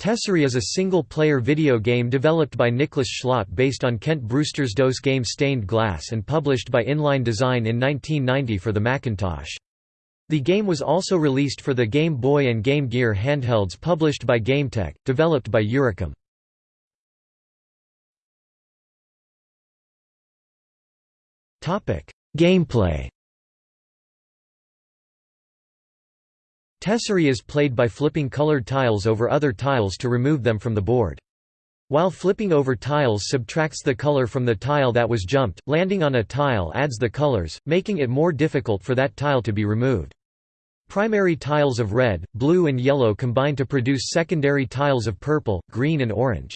Tesserae is a single-player video game developed by Nicholas Schlott based on Kent Brewster's DOS game Stained Glass and published by Inline Design in 1990 for the Macintosh. The game was also released for the Game Boy and Game Gear handhelds published by GameTek, developed by Eurocom. Gameplay Tesserae is played by flipping colored tiles over other tiles to remove them from the board. While flipping over tiles subtracts the color from the tile that was jumped, landing on a tile adds the colors, making it more difficult for that tile to be removed. Primary tiles of red, blue and yellow combine to produce secondary tiles of purple, green and orange.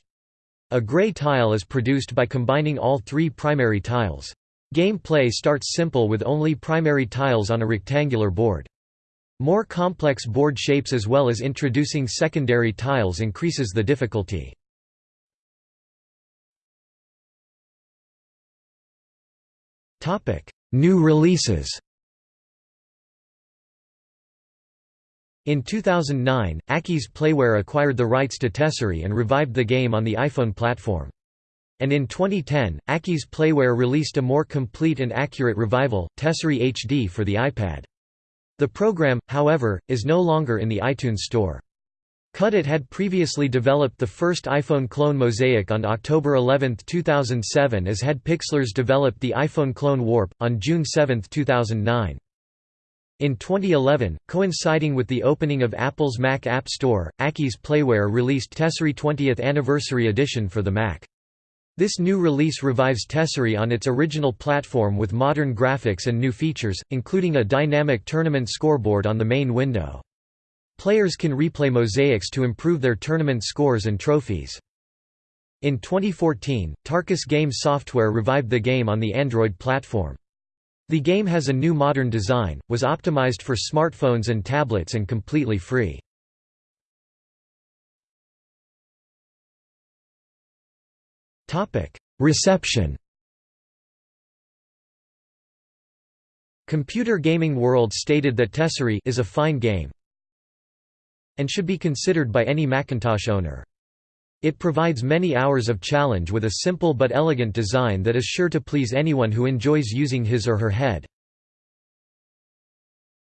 A gray tile is produced by combining all three primary tiles. Gameplay starts simple with only primary tiles on a rectangular board. More complex board shapes as well as introducing secondary tiles increases the difficulty. New releases In 2009, Aki's Playware acquired the rights to Tesserae and revived the game on the iPhone platform. And in 2010, Aki's Playware released a more complete and accurate revival, Tesserae HD for the iPad. The program, however, is no longer in the iTunes Store. Cudit had previously developed the first iPhone clone Mosaic on October 11, 2007 as had Pixlers developed the iPhone clone Warp, on June 7, 2009. In 2011, coinciding with the opening of Apple's Mac App Store, Aki's Playware released Tesserae 20th Anniversary Edition for the Mac. This new release revives Tesserae on its original platform with modern graphics and new features, including a dynamic tournament scoreboard on the main window. Players can replay mosaics to improve their tournament scores and trophies. In 2014, Tarkus Game Software revived the game on the Android platform. The game has a new modern design, was optimized for smartphones and tablets and completely free. Reception Computer Gaming World stated that Tesserae is a fine game and should be considered by any Macintosh owner. It provides many hours of challenge with a simple but elegant design that is sure to please anyone who enjoys using his or her head.